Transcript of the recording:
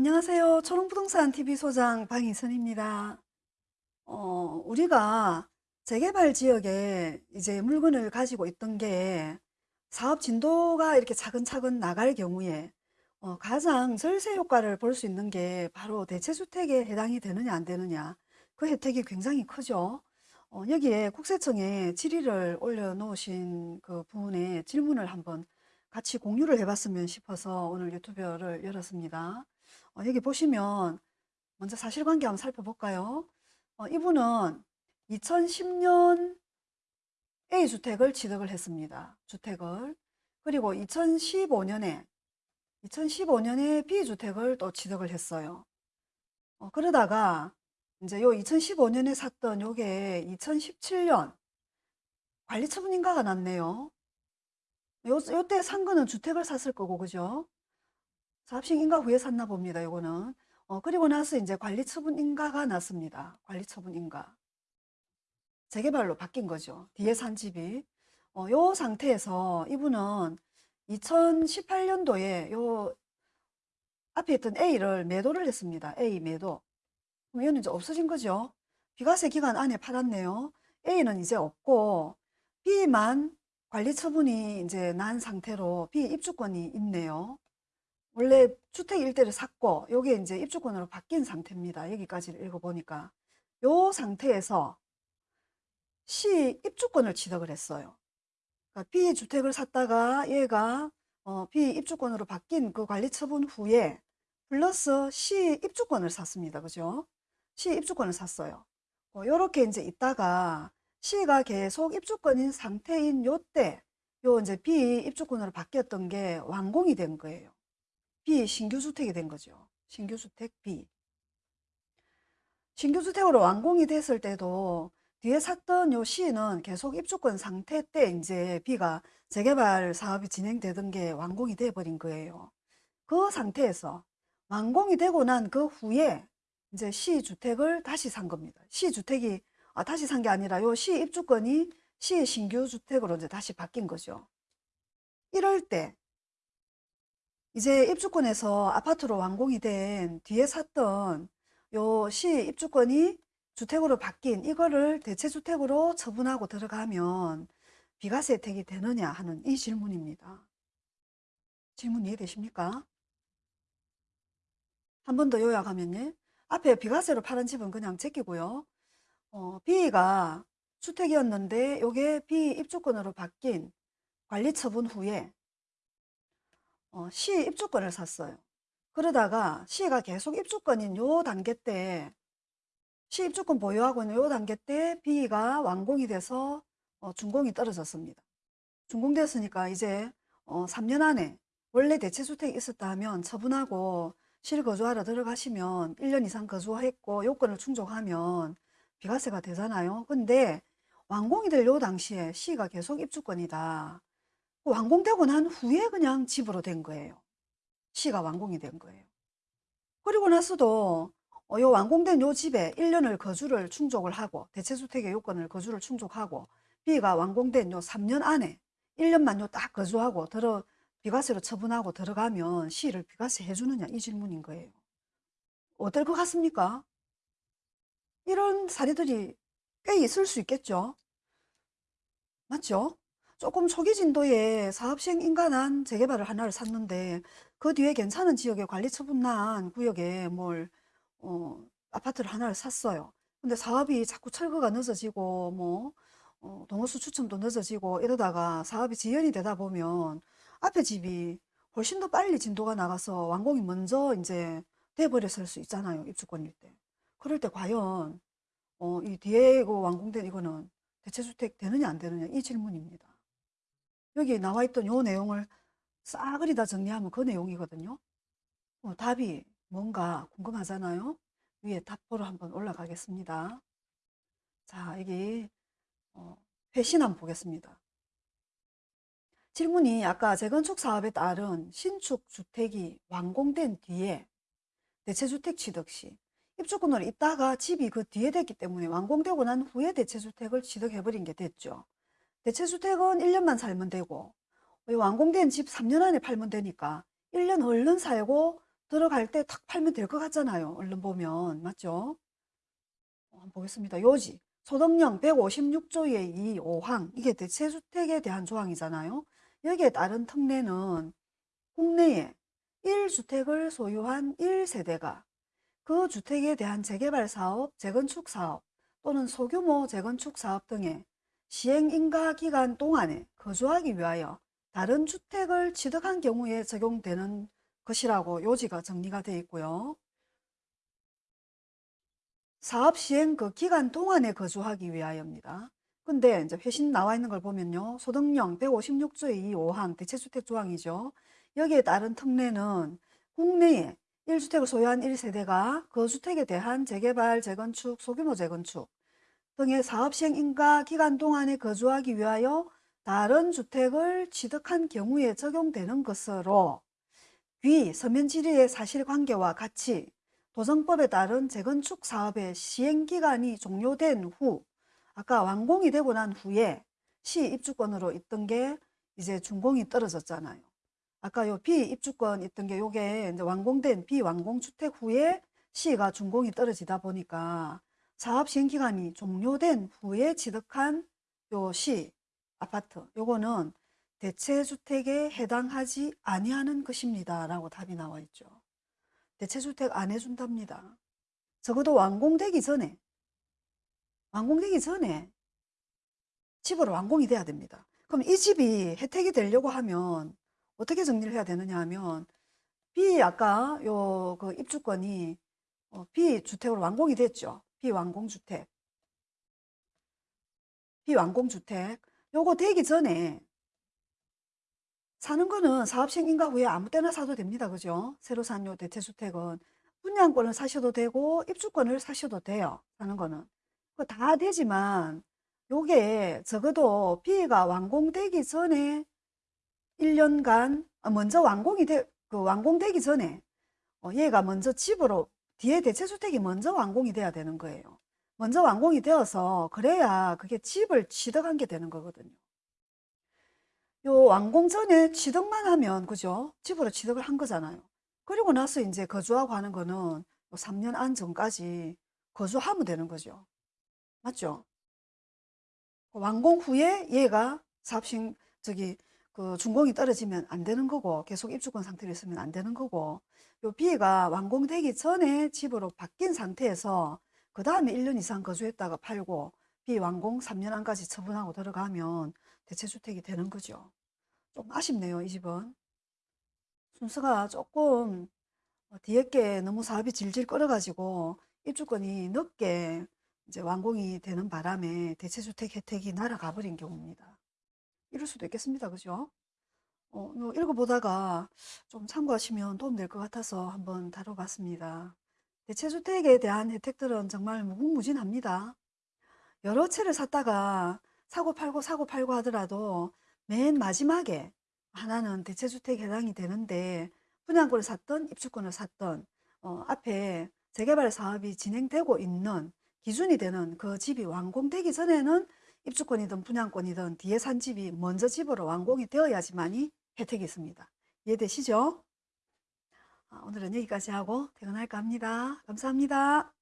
안녕하세요. 초롱부동산 TV 소장 방희선입니다. 어, 우리가 재개발 지역에 이제 물건을 가지고 있던 게 사업 진도가 이렇게 차근차근 나갈 경우에 어, 가장 절세 효과를 볼 수 있는 게 바로 대체주택에 해당이 되느냐 안 되느냐 그 혜택이 굉장히 크죠. 어, 여기에 국세청에 질의를 올려놓으신 그 부분에 질문을 한번 같이 공유를 해봤으면 싶어서 오늘 유튜브를 열었습니다. 어, 여기 보시면 먼저 사실관계 한번 살펴볼까요? 어, 이분은 2010년 A주택을 취득을 했습니다. 주택을. 그리고 2015년에 2015년에 B주택을 또 취득을 했어요. 어, 그러다가 이제 요 2015년에 샀던 요게 2017년 관리처분 인가가 났네요. 요, 요때 산 거는 주택을 샀을 거고, 그죠? 사업식 인가 후에 샀나 봅니다. 요거는. 어, 그리고 나서 이제 관리처분 인가가 났습니다. 관리처분 인가. 재개발로 바뀐 거죠. 뒤에 산 집이. 어, 요 상태에서 이분은 2018년도에 요 앞에 있던 A를 매도를 했습니다. A 매도. 그럼 얘는 이제 없어진 거죠. 비과세 기간 안에 팔았네요. A는 이제 없고 B만 관리 처분이 이제 난 상태로 B 입주권이 있네요. 원래 주택 일대를 샀고 요게 이제 입주권으로 바뀐 상태입니다. 여기까지 읽어보니까 요 상태에서 C 입주권을 취득을 했어요. 그러니까 B 주택을 샀다가 얘가 어, B 입주권으로 바뀐 그 관리 처분 후에 플러스 C 입주권을 샀습니다. 그죠? C 입주권을 샀어요. 어, 요렇게 이제 있다가 C가 계속 입주권인 상태인 요때 요 이제 B 입주권으로 바뀌었던 게 완공이 된 거예요. B 신규 주택이 된 거죠. 신규 주택 B. 신규 주택으로 완공이 됐을 때도 뒤에 샀던 요 C는 계속 입주권 상태 때 이제 B가 재개발 사업이 진행되던 게 완공이 돼 버린 거예요. 그 상태에서 완공이 되고 난 그 후에 이제 C 주택을 다시 산 겁니다. C 주택이 아, 다시 산 게 아니라 요시 입주권이 시 신규 주택으로 이제 다시 바뀐 거죠. 이럴 때 이제 입주권에서 아파트로 완공이 된 뒤에 샀던 요 시 입주권이 주택으로 바뀐 이거를 대체주택으로 처분하고 들어가면 비과세 혜택이 되느냐 하는 이 질문입니다. 질문 이해되십니까? 한 번 더 요약하면 요. 앞에 비과세로 팔은 집은 그냥 제끼고요. 어, B가 주택이었는데 요게 B 입주권으로 바뀐 관리 처분 후에 어, C 입주권을 샀어요. 그러다가 C가 계속 입주권인 요 단계 때 C 입주권 보유하고 있는 요 단계 때 B가 완공이 돼서 어, 준공이 떨어졌습니다. 준공됐으니까 이제 어, 3년 안에 원래 대체주택이 있었다 하면 처분하고 실거주하러 들어가시면 1년 이상 거주했고 요건을 충족하면 비과세가 되잖아요. 근데 완공이 될 요 당시에 C가 계속 입주권이다. 완공되고 난 후에 그냥 집으로 된 거예요. C가 완공이 된 거예요. 그리고 나서도 어, 요 완공된 요 집에 1년을 거주를 충족을 하고 대체주택의 요건을 거주를 충족하고 B가 완공된 요 3년 안에 1년만 요 딱 거주하고 들어 비과세로 처분하고 들어가면 C를 비과세 해주느냐 이 질문인 거예요. 어떨 것 같습니까? 이런 사례들이 꽤 있을 수 있겠죠. 맞죠? 조금 초기 진도의 사업 시행 인가난 재개발을 하나를 샀는데 그 뒤에 괜찮은 지역에 관리 처분난 구역에 뭘 어, 아파트를 하나를 샀어요. 근데 사업이 자꾸 철거가 늦어지고 뭐 어, 동호수 추첨도 늦어지고 이러다가 사업이 지연이 되다 보면 앞에 집이 훨씬 더 빨리 진도가 나가서 완공이 먼저 이제 돼버렸을 수 있잖아요. 입주권일 때. 그럴 때 과연 어, 이 뒤에 그 완공된 이거는 대체주택 되느냐 안 되느냐 이 질문입니다. 여기 나와 있던 요 내용을 싸그리 다 정리하면 그 내용이거든요. 어, 답이 뭔가 궁금하잖아요. 위에 답보로 한번 올라가겠습니다. 자, 여기 어, 회신 한번 보겠습니다. 질문이 아까 재건축 사업에 따른 신축 주택이 완공된 뒤에 대체주택 취득 시 입주권으로 있다가 집이 그 뒤에 됐기 때문에 완공되고 난 후에 대체주택을 취득해버린 게 됐죠. 대체주택은 1년만 살면 되고 완공된 집 3년 안에 팔면 되니까 1년 얼른 살고 들어갈 때 탁 팔면 될 것 같잖아요. 얼른 보면. 맞죠? 어, 한번 보겠습니다. 요지. 소득령 156조의 2, 5항. 이게 대체주택에 대한 조항이잖아요. 여기에 따른 특례는 국내에 1주택을 소유한 1세대가 그 주택에 대한 재개발 사업, 재건축 사업 또는 소규모 재건축 사업 등의 시행 인가 기간 동안에 거주하기 위하여 다른 주택을 취득한 경우에 적용되는 것이라고 요지가 정리가 되어 있고요. 사업 시행 그 기간 동안에 거주하기 위하여입니다. 근데 이제 회신 나와 있는 걸 보면요. 소득령 156조의 2, 5항 대체주택 조항이죠. 여기에 따른 특례는 국내에 1주택을 소유한 1세대가 그 주택에 대한 재개발, 재건축, 소규모 재건축 등의 사업 시행 인가 기간 동안에 거주하기 위하여 다른 주택을 취득한 경우에 적용되는 것으로 귀 서면 질의의 사실관계와 같이 도정법에 따른 재건축 사업의 시행기간이 종료된 후 아까 완공이 되고 난 후에 시 입주권으로 있던 게 이제 준공이 떨어졌잖아요. 아까 요 비입주권 있던 게 요게 이제 완공된 비완공 주택 후에 시가 준공이 떨어지다 보니까 사업 시행기간이 종료된 후에 취득한 요 시 아파트 요거는 대체주택에 해당하지 아니하는 것입니다. 라고 답이 나와 있죠. 대체주택 안 해준답니다. 적어도 완공되기 전에 완공되기 전에 집으로 완공이 돼야 됩니다. 그럼 이 집이 혜택이 되려고 하면 어떻게 정리를 해야 되느냐 하면 B 아까 요 그 입주권이 어, B주택으로 완공이 됐죠. 비완공주택. 비완공주택. 요거 되기 전에 사는 거는 사업시행 인가 후에 아무 때나 사도 됩니다. 그죠? 새로 산 요 대체주택은 분양권을 사셔도 되고 입주권을 사셔도 돼요. 사는 거는. 다 되지만 요게 적어도 B가 완공되기 전에 1년간 어, 먼저 완공이 돼, 그 완공되기 전에 어, 얘가 먼저 집으로 뒤에 대체주택이 먼저 완공이 돼야 되는 거예요. 먼저 완공이 되어서 그래야 그게 집을 취득한 게 되는 거거든요. 요 완공 전에 취득만 하면 그죠? 집으로 취득을 한 거잖아요. 그리고 나서 이제 거주하고 하는 거는 3년 안 전까지 거주하면 되는 거죠. 맞죠? 완공 후에 얘가 사업식 저기 그 준공이 떨어지면 안 되는 거고 계속 입주권 상태로 있으면 안 되는 거고 요 B가 완공되기 전에 집으로 바뀐 상태에서 그 다음에 1년 이상 거주했다가 팔고 비완공 3년 안까지 처분하고 들어가면 대체주택이 되는 거죠. 좀 아쉽네요, 이 집은. 순서가 조금 어, 뒤에 게 너무 사업이 질질 끌어가지고 입주권이 늦게 이제 완공이 되는 바람에 대체주택 혜택이 날아가 버린 경우입니다. 이럴 수도 있겠습니다. 그죠? 어, 뭐 읽어보다가 좀 참고하시면 도움될 것 같아서 한번 다뤄봤습니다. 대체주택에 대한 혜택들은 정말 무궁무진합니다. 여러 채를 샀다가 사고 팔고 사고 팔고 하더라도 맨 마지막에 하나는 대체주택에 해당이 되는데 분양권을 샀던 입주권을 샀던 어, 앞에 재개발 사업이 진행되고 있는 기준이 되는 그 집이 완공되기 전에는 입주권이든 분양권이든 뒤에 산 집이 먼저 집으로 완공이 되어야지만이 혜택이 있습니다. 이해되시죠? 아, 오늘은 여기까지 하고 퇴근할까 합니다. 감사합니다.